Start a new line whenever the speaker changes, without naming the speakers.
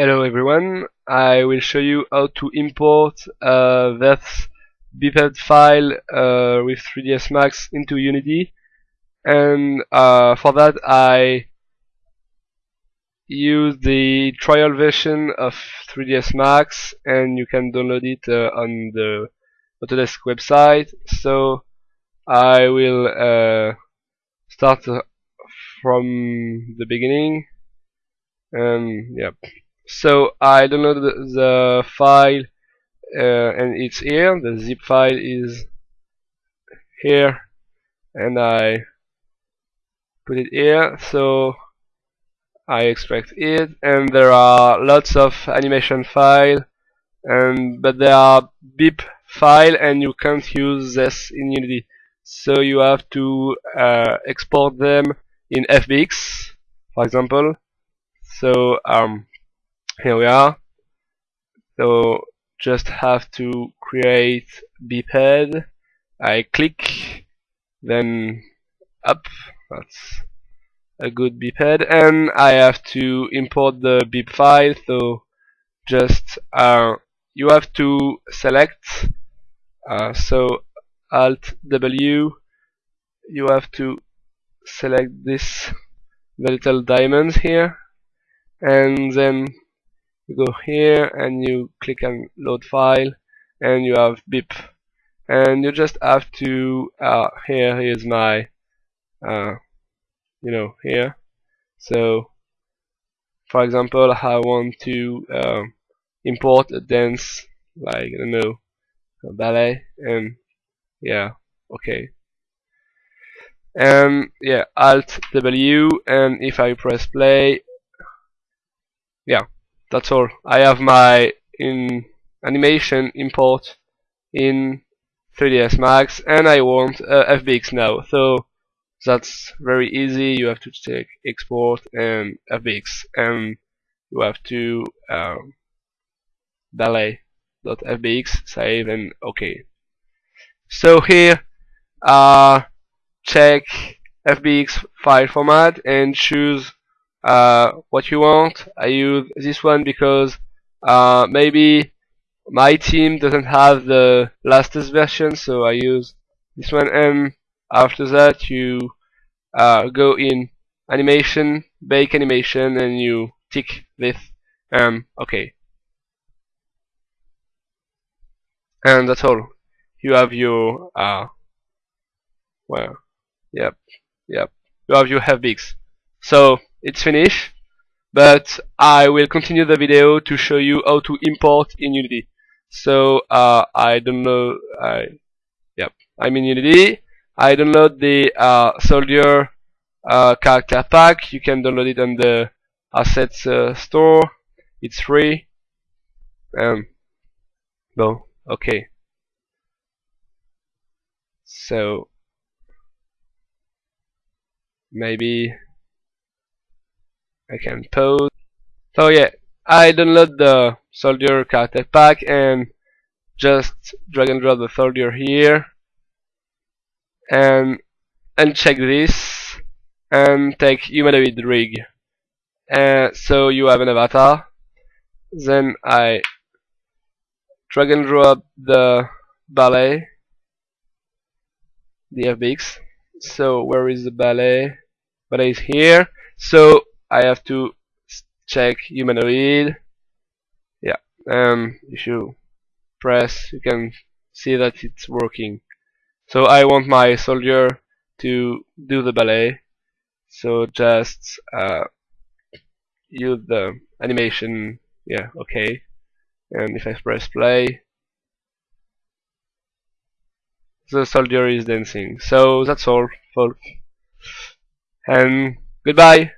Hello everyone, I will show you how to import a Verth biped file uh, with 3ds Max into Unity. And uh, for that I use the trial version of 3ds Max and you can download it uh, on the Autodesk website. So I will uh, start from the beginning. And yep so I download the, the file uh, and it's here. The zip file is here and I put it here. So I extract it and there are lots of animation file and but they are BIP file and you can't use this in Unity. So you have to uh, export them in FBX for example. So um, here we are. So just have to create biped I click then up. That's a good biped and I have to import the bip file. So just uh, you have to select uh, so alt W. You have to select this the little diamonds here. And then you go here and you click on load file and you have bip. And you just have to uh, here is my uh, you know here. So for example I want to uh, import a dance like I don't know a ballet and yeah okay. And yeah alt W and if I press play that's all. I have my in animation import in 3ds Max and I want uh, FBX now. So that's very easy. You have to take export and FBX and you have to um, ballet.fbx save and OK. So here uh, check FBX file format and choose uh, what you want. I use this one because uh, maybe my team doesn't have the latest version, so I use this one. And after that, you uh, go in animation, bake animation, and you tick this. Um, okay. And that's all. You have your uh, well, yep, yep. You have your FBX. So it's finished but I will continue the video to show you how to import in Unity. So uh, I don't know I yep I'm in Unity. I download the uh, soldier uh, character pack. You can download it on the assets uh, store. It's free. Um no okay. So maybe I can pause. So yeah, I download the soldier character pack and just drag and drop the soldier here and uncheck this and take humanoid rig. Uh, so you have an avatar. Then I drag and drop the ballet, the FBX. So where is the ballet? Ballet is here. So I have to check humanoid yeah um if you press you can see that it's working. So I want my soldier to do the ballet. So just uh, use the animation. Yeah okay. And if I press play the soldier is dancing. So that's all folks. And goodbye